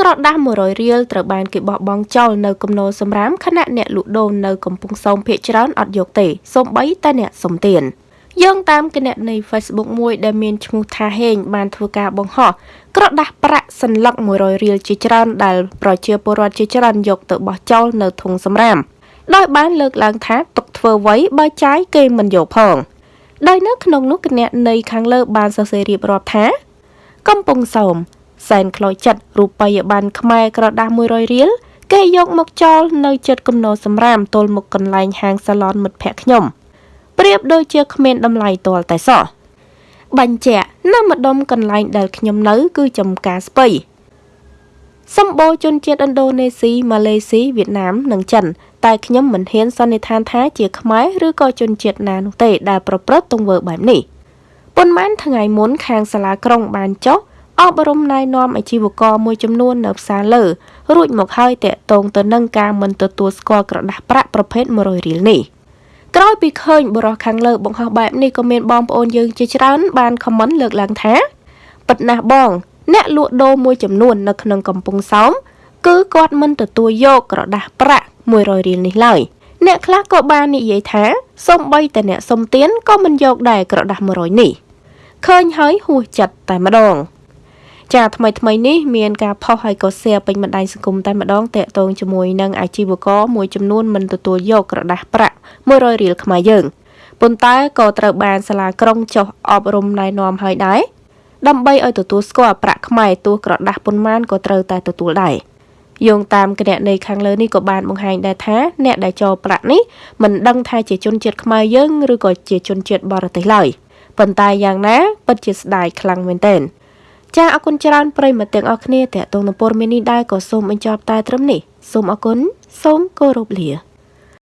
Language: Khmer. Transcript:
ក្រដាស់100រៀលត្រូវបានគេបោះបង់ចោលនៅគំនរសម្រាមខណៈអ្នកលក់ដូរនៅកំពង់សោមភ ieck ច្រើនអត់យកទេសូម្បីតែអ្នកសុំទានយោងតាមគណនី Facebook មួយដែលមានឈ្មោះថាហេងបានធ្វើការបង្ហោះក្រដាស់ប្រាក់សន្លឹក100រៀលជាច្រើនដែលប្រជាពលរដ្ឋជាច្រើនយកទៅបោះចោលនៅធុងសម្រាមដោយបានលើកឡើងថាទុកធ្វើໄວបើចាយគេមិនយកផងដោយនៅក្នុងនោះគណនីខាងលើបានសរសេររៀបរាប់ថា កំពង់សោម សែនខ្លោចចិត្តរូបិយប័ណ្ណខ្មែរក្រដាស់100រៀលគេយកមកចោលនៅចិត្តគំនរសម្រាមទល់មុខកន្លែងហាងសាឡនមិត្តភ័ក្ដិខ្ញុំប្រៀបដូចជាគ្មានតម្លៃទាល់តែសោះបញ្ជាក់នៅម្ដុំកន្លែងដែលខ្ញុំនៅ គឺចំការស្ពៃសម្បូរជនជាតិឥណ្ឌូនេស៊ីម៉ាឡេស៊ីវៀតណាមនិងចិនតែខ្ញុំមិនហ៊ានសន្និដ្ឋានថាជាខ្មែរឬក៏ជនជាតិណានោះទេដែលប្រព្រឹត្តទង្វើបែបនេះប៉ុន្មានថ្ងៃមុនខាងសាលាក្រុងបានចុះ អប់រំណែនាំអាជីវករមួយចំនួននៅផ្សារលើរួចមកហើយតាក់ទងទៅនឹងការមិនទទួលស្គាល់ក្រដាស់ប្រាក់ប្រភេទ100រៀលនេះក្រោយពីឃើញបរិះខាងលើបង្ហោះបែបនេះក៏មានបងប្អូនយើងជាច្រើនបានខមមិនលើកឡើងថាពិតណាស់បង អ្នកលក់ដូរមួយចំនួននៅក្នុងកំពង់សោមគឺគាត់មិនទទួលយកក្រដាស់ប្រាក់100រៀលនេះឡើយអ្នកខ្លះក៏បាននិយាយថាសូម្បីតែអ្នកសុំទានក៏មិនយកដែរក្រដាស់100នេះឃើញហើយហួសចិត្តតែម្ដង ចាថ្មីថ្មីនេះមានការផុសហើយក៏ share ពេញបណ្ដាញសង្គមតែម្ដងតាក់ទងជាមួយនឹងអាជីវករមួយចំនួនមិនទទួលយកក្រដាស់ប្រាក់100រៀលខ្មែរយើងប៉ុន្តែក៏ត្រូវបានសាលាក្រុងចុះអប់រំណែនាំហើយដែរដើម្បីឲ្យទទួលស្គាល់ប្រាក់ខ្មែរទោះក្រដាស់ប៉ុន្មានក៏ត្រូវតែទទួលដែរយោងតាមគណនីខាងលើនេះក៏បានបង្ហាញដែរថាអ្នកដែលចូលប្រាក់នេះមិនដឹងថាជាជនជាតិខ្មែរយើងឬក៏ជាជនជាតិបរទេសឡើយប៉ុន្តែយ៉ាងណាពិតជាស្ដាយខ្លាំងមែនទែន ចាអរគុណច្រើនប្រិយមិត្តទាំងអស់គ្នាតេតងនឹងព័ត៌មាននេះដែរក៏សូមបញ្ចប់តែត្រឹមនេះសូមអរគុណសូមគោរពលា